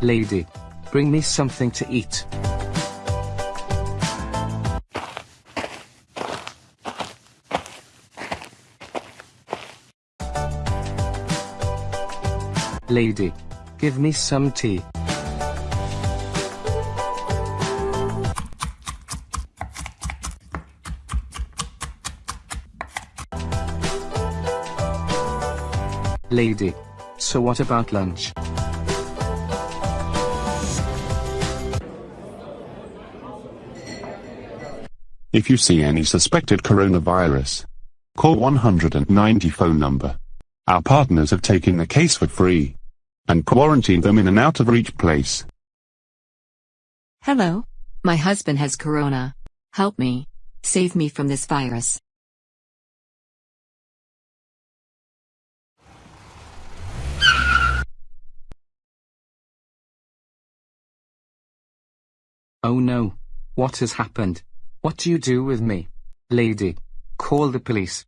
Lady, bring me something to eat. Lady, give me some tea. Lady, so what about lunch? If you see any suspected coronavirus, call 190 phone number. Our partners have taken the case for free and quarantined them in an out-of-reach place. Hello? My husband has corona. Help me. Save me from this virus. Oh no. What has happened? What do you do with me? Lady, call the police.